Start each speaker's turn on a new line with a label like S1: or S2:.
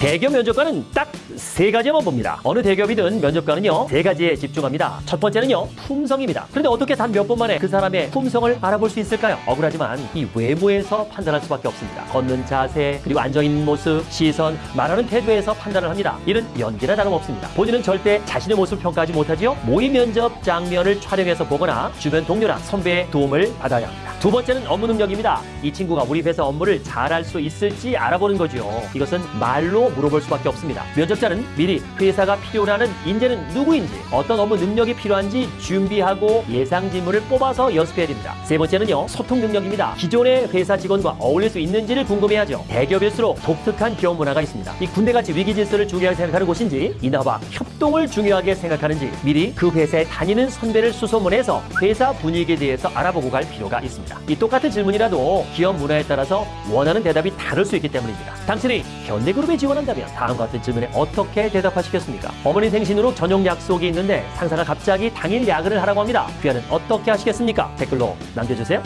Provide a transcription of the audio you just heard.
S1: 대기업 면접관은 딱 세 가지만 봅니다. 어느 대기업이든 면접관은요 세 가지에 집중합니다. 첫 번째는요 품성입니다. 그런데 어떻게 단 몇 번 만에 그 사람의 품성을 알아볼 수 있을까요? 억울하지만 이 외모에서 판단할 수밖에 없습니다. 걷는 자세 그리고 앉아 있는 모습, 시선, 말하는 태도에서 판단을 합니다. 이는 연기나 다름없습니다. 본인은 절대 자신의 모습을 평가하지 못하지요. 모의 면접 장면을 촬영해서 보거나 주변 동료나 선배의 도움을 받아야 합니다. 두 번째는 업무 능력입니다. 이 친구가 우리 회사 업무를 잘할 수 있을지 알아보는 거죠. 이것은 말로 물어볼 수밖에 없습니다. 면접자는 미리 회사가 필요로 하는 인재는 누구인지, 어떤 업무 능력이 필요한지 준비하고 예상 지문을 뽑아서 연습해야 됩니다. 세 번째는요, 소통 능력입니다. 기존의 회사 직원과 어울릴 수 있는지를 궁금해하죠. 대기업일수록 독특한 기업 문화가 있습니다. 이 군대같이 위기 질서를 중요하게 생각하는 곳인지, 인하와 협동을 중요하게 생각하는지 미리 그 회사에 다니는 선배를 수소문해서 회사 분위기에 대해서 알아보고 갈 필요가 있습니다. 이 똑같은 질문이라도 기업 문화에 따라서 원하는 대답이 다를 수 있기 때문입니다. 당신이 현대그룹에 지원한다면 다음과 같은 질문에 어떻게 대답하시겠습니까? 어머니 생신으로 저녁 약속이 있는데 상사가 갑자기 당일 야근을 하라고 합니다. 귀하는 어떻게 하시겠습니까? 댓글로 남겨주세요.